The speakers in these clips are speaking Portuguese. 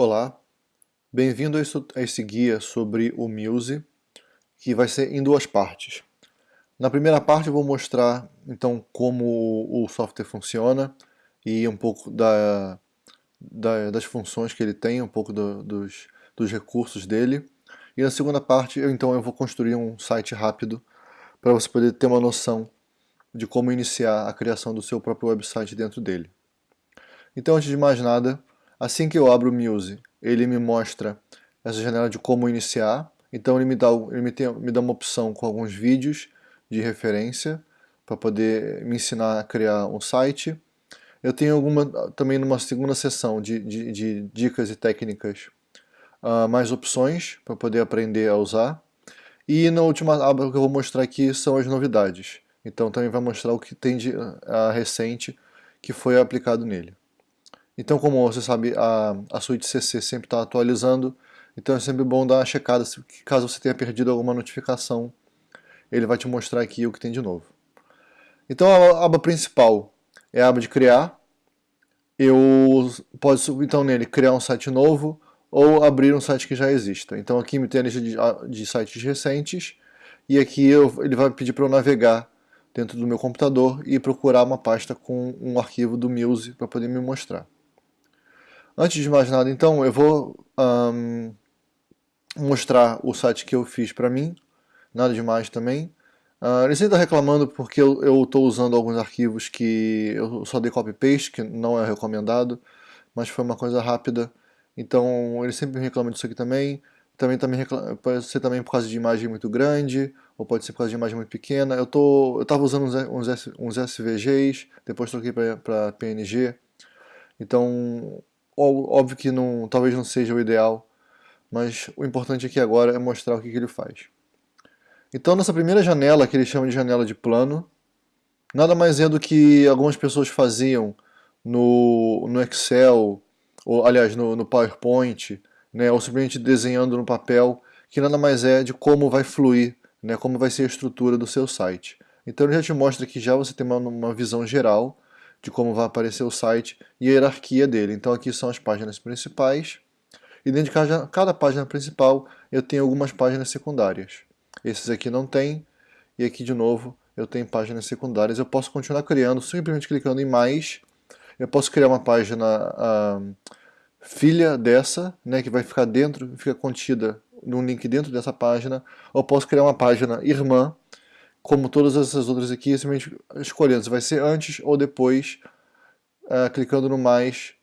Olá, bem-vindo a esse guia sobre o Muse, que vai ser em duas partes. Na primeira parte eu vou mostrar então como o software funciona e um pouco da, da, das funções que ele tem, um pouco do, dos, dos recursos dele. E na segunda parte eu, então eu vou construir um site rápido para você poder ter uma noção de como iniciar a criação do seu próprio website dentro dele. Então antes de mais nada, Assim que eu abro o Muse, ele me mostra essa janela de como iniciar. Então ele me dá, ele me, tem, me dá uma opção com alguns vídeos de referência para poder me ensinar a criar um site. Eu tenho alguma, também numa segunda sessão de, de, de dicas e técnicas uh, mais opções para poder aprender a usar. E na última aba que eu vou mostrar aqui são as novidades. Então também vai mostrar o que tem de uh, recente que foi aplicado nele. Então, como você sabe, a, a suíte CC sempre está atualizando, então é sempre bom dar uma checada, caso você tenha perdido alguma notificação, ele vai te mostrar aqui o que tem de novo. Então a aba principal é a aba de criar, eu posso então nele criar um site novo ou abrir um site que já exista. Então aqui me tem a lista de, de sites recentes e aqui eu, ele vai pedir para eu navegar dentro do meu computador e procurar uma pasta com um arquivo do Muse para poder me mostrar. Antes de mais nada, então, eu vou um, mostrar o site que eu fiz para mim, nada demais também. Uh, ele sempre está reclamando porque eu estou usando alguns arquivos que eu só dei copy-paste, que não é recomendado, mas foi uma coisa rápida. Então ele sempre reclama disso aqui também. Também, também reclama, pode ser também por causa de imagem muito grande, ou pode ser por causa de imagem muito pequena. Eu estava usando uns, uns, uns SVGs, depois troquei para PNG. Então Óbvio que não, talvez não seja o ideal, mas o importante aqui agora é mostrar o que, que ele faz. Então nessa primeira janela, que ele chama de janela de plano, nada mais é do que algumas pessoas faziam no, no Excel, ou aliás no, no PowerPoint, né, ou simplesmente desenhando no papel, que nada mais é de como vai fluir, né, como vai ser a estrutura do seu site. Então ele já te mostra que já você tem uma, uma visão geral de como vai aparecer o site e a hierarquia dele. Então aqui são as páginas principais e dentro de cada, cada página principal eu tenho algumas páginas secundárias. Esses aqui não tem e aqui de novo eu tenho páginas secundárias. Eu posso continuar criando simplesmente clicando em mais. Eu posso criar uma página uh, filha dessa, né, que vai ficar dentro, fica contida num link dentro dessa página. Ou posso criar uma página irmã como todas essas outras aqui, simplesmente escolhendo se vai ser antes ou depois, uh, clicando no mais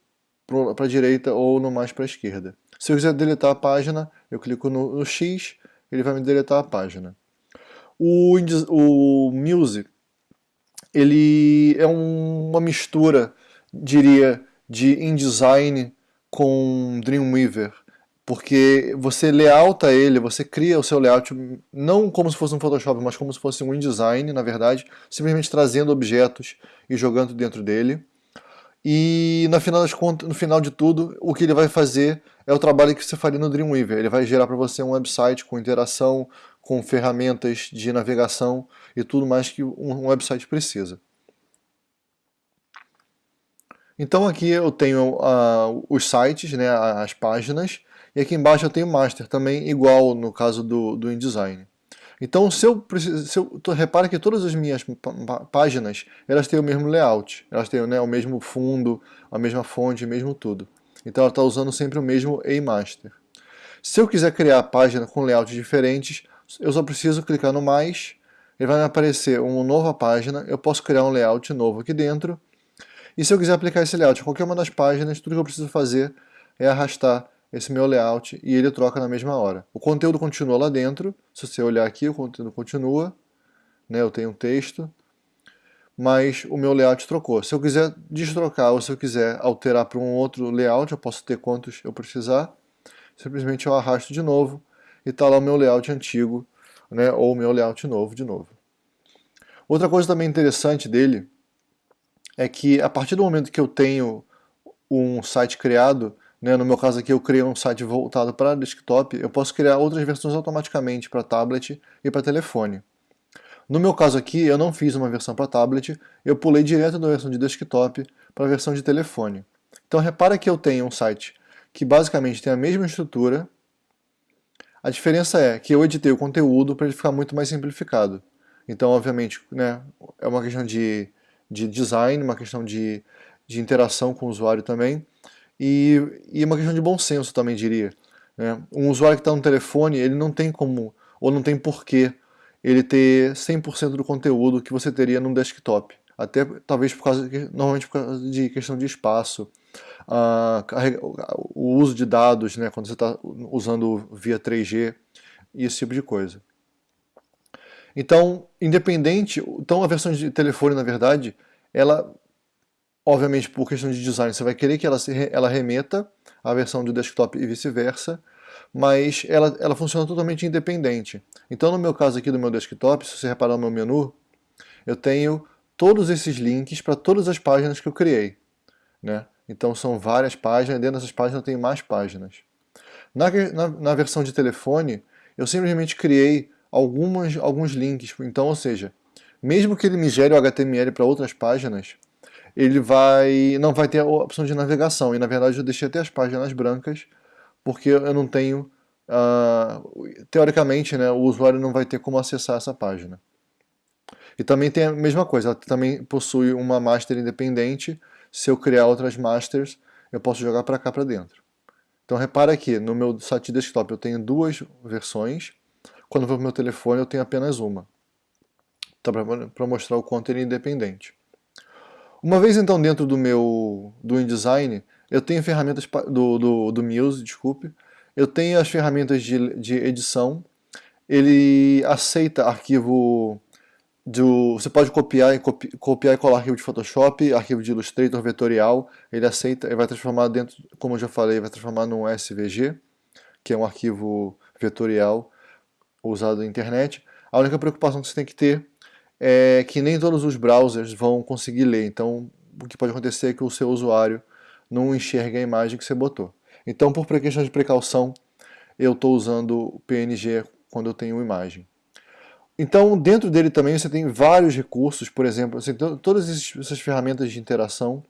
para a direita ou no mais para a esquerda. Se eu quiser deletar a página, eu clico no, no X, ele vai me deletar a página. O, o Muse, ele é um, uma mistura, diria, de InDesign com Dreamweaver porque você layouta ele, você cria o seu layout não como se fosse um Photoshop, mas como se fosse um InDesign, na verdade, simplesmente trazendo objetos e jogando dentro dele. E no final, das contas, no final de tudo, o que ele vai fazer é o trabalho que você faria no Dreamweaver. Ele vai gerar para você um website com interação, com ferramentas de navegação e tudo mais que um website precisa. Então aqui eu tenho uh, os sites, né, as páginas, e aqui embaixo eu tenho master, também igual no caso do, do InDesign. Então, se eu, se eu repara que todas as minhas páginas, elas têm o mesmo layout, elas têm né, o mesmo fundo, a mesma fonte, o mesmo tudo. Então ela está usando sempre o mesmo master. Se eu quiser criar a página com layouts diferentes, eu só preciso clicar no mais, ele vai me aparecer uma nova página, eu posso criar um layout novo aqui dentro, e se eu quiser aplicar esse layout qualquer uma das páginas, tudo que eu preciso fazer é arrastar esse meu layout e ele troca na mesma hora. O conteúdo continua lá dentro, se você olhar aqui o conteúdo continua, né, eu tenho um texto, mas o meu layout trocou. Se eu quiser destrocar ou se eu quiser alterar para um outro layout, eu posso ter quantos eu precisar, simplesmente eu arrasto de novo e está lá o meu layout antigo, né, ou o meu layout novo de novo. Outra coisa também interessante dele é que a partir do momento que eu tenho um site criado, né? No meu caso aqui eu criei um site voltado para desktop, eu posso criar outras versões automaticamente para tablet e para telefone. No meu caso aqui eu não fiz uma versão para tablet, eu pulei direto da versão de desktop para a versão de telefone. Então repara que eu tenho um site que basicamente tem a mesma estrutura. A diferença é que eu editei o conteúdo para ele ficar muito mais simplificado. Então, obviamente, né, é uma questão de, de design, uma questão de, de interação com o usuário também, e, e uma questão de bom senso também, diria. Né? Um usuário que está no telefone, ele não tem como, ou não tem porquê, ele ter 100% do conteúdo que você teria num desktop. Até talvez por causa, normalmente por causa de questão de espaço, o uso de dados, né, quando você está usando via 3G e esse tipo de coisa. Então, independente, então a versão de telefone, na verdade, ela, obviamente por questão de design, você vai querer que ela, se, ela remeta à versão do desktop e vice-versa, mas ela, ela funciona totalmente independente. Então no meu caso aqui do meu desktop, se você reparar no meu menu, eu tenho todos esses links para todas as páginas que eu criei. Né? Então são várias páginas, dentro dessas páginas eu tenho mais páginas. Na, na, na versão de telefone, eu simplesmente criei algumas, alguns links. Então, ou seja, mesmo que ele me gere o HTML para outras páginas, ele vai não vai ter a opção de navegação. E na verdade eu deixei até as páginas brancas, porque eu não tenho, uh, teoricamente, né, o usuário não vai ter como acessar essa página. E também tem a mesma coisa, ela também possui uma master independente. Se eu criar outras masters, eu posso jogar para cá para dentro. Então repara aqui, no meu site desktop eu tenho duas versões, quando eu vou para o meu telefone eu tenho apenas uma. Então, para mostrar o quanto ele é independente. Uma vez então dentro do meu do InDesign, eu tenho ferramentas do, do, do Muse, desculpe, eu tenho as ferramentas de, de edição, ele aceita arquivo do, você pode copiar e, copi, copiar e colar arquivo de Photoshop, arquivo de Illustrator vetorial, ele aceita, ele vai transformar dentro, como eu já falei, vai transformar num SVG, que é um arquivo vetorial usado na internet. A única preocupação que você tem que ter é que nem todos os browsers vão conseguir ler, então o que pode acontecer é que o seu usuário não enxergue a imagem que você botou. Então, por questão de precaução, eu estou usando PNG quando eu tenho imagem. Então, dentro dele também você tem vários recursos, por exemplo, assim, todas essas ferramentas de interação.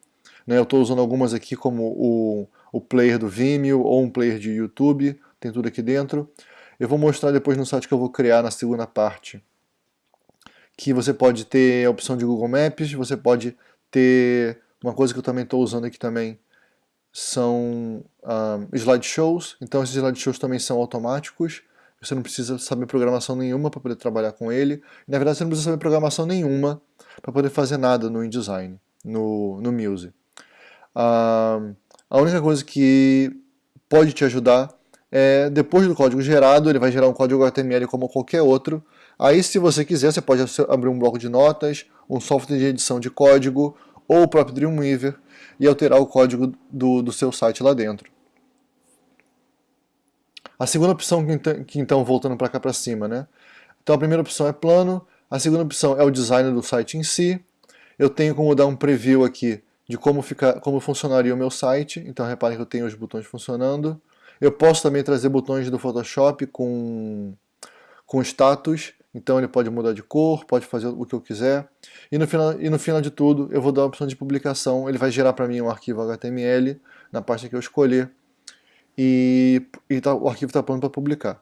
Né, eu estou usando algumas aqui como o, o player do Vimeo ou um player de YouTube, tem tudo aqui dentro. Eu vou mostrar depois no site que eu vou criar na segunda parte, que você pode ter a opção de Google Maps, você pode ter uma coisa que eu também estou usando aqui também, são um, slideshows, então esses slideshows também são automáticos, você não precisa saber programação nenhuma para poder trabalhar com ele, na verdade você não precisa saber programação nenhuma para poder fazer nada no InDesign, no, no Muse. Um, a única coisa que pode te ajudar é, depois do código gerado, ele vai gerar um código HTML como qualquer outro. Aí, se você quiser, você pode abrir um bloco de notas, um software de edição de código, ou o próprio Dreamweaver, e alterar o código do, do seu site lá dentro. A segunda opção, que então, voltando para cá para cima, né? Então a primeira opção é plano, a segunda opção é o design do site em si. Eu tenho como dar um preview aqui de como, fica, como funcionaria o meu site, então reparem que eu tenho os botões funcionando. Eu posso também trazer botões do Photoshop com, com status, então ele pode mudar de cor, pode fazer o que eu quiser. E no final, e no final de tudo, eu vou dar a opção de publicação, ele vai gerar para mim um arquivo HTML na pasta que eu escolher, e, e tá, o arquivo está pronto para publicar.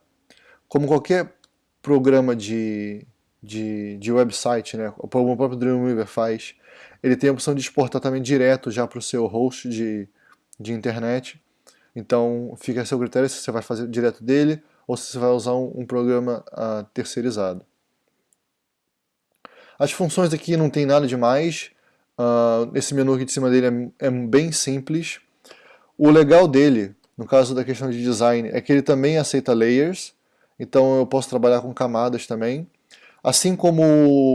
Como qualquer programa de, de, de website, né, o próprio Dreamweaver faz, ele tem a opção de exportar também direto já para o seu host de, de internet, então fica a seu critério se você vai fazer direto dele ou se você vai usar um, um programa uh, terceirizado. As funções aqui não tem nada demais, uh, esse menu aqui de cima dele é, é bem simples. O legal dele, no caso da questão de design, é que ele também aceita layers, então eu posso trabalhar com camadas também. Assim como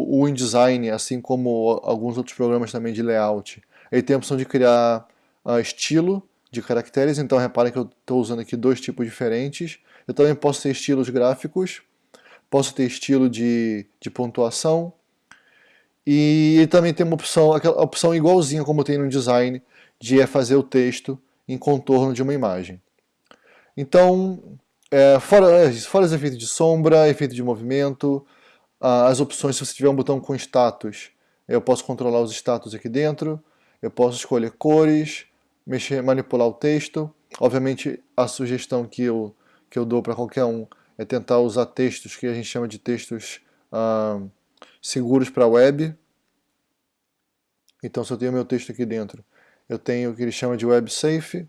o InDesign, assim como alguns outros programas também de layout, ele tem a opção de criar uh, estilo, de caracteres, então reparem que eu estou usando aqui dois tipos diferentes. Eu também posso ter estilos gráficos, posso ter estilo de, de pontuação, e também tem uma opção, aquela opção igualzinha como tem no design, de é fazer o texto em contorno de uma imagem. Então, é, fora, fora os efeitos de sombra, efeito de movimento, as opções, se você tiver um botão com status, eu posso controlar os status aqui dentro, eu posso escolher cores, mexer, manipular o texto. Obviamente, a sugestão que eu, que eu dou para qualquer um é tentar usar textos que a gente chama de textos ah, seguros para a web. Então, se eu tenho meu texto aqui dentro, eu tenho o que ele chama de web safe.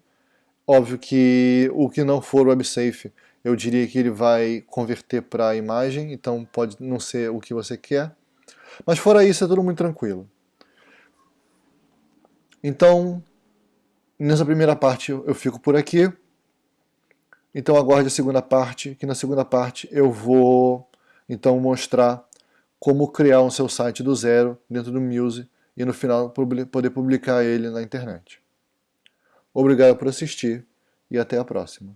Óbvio que o que não for web safe, eu diria que ele vai converter para imagem, então pode não ser o que você quer. Mas fora isso, é tudo muito tranquilo. Então, nessa primeira parte eu fico por aqui. Então aguarde a segunda parte, que na segunda parte eu vou então mostrar como criar um seu site do zero dentro do Muse e no final poder publicar ele na internet. Obrigado por assistir e até a próxima.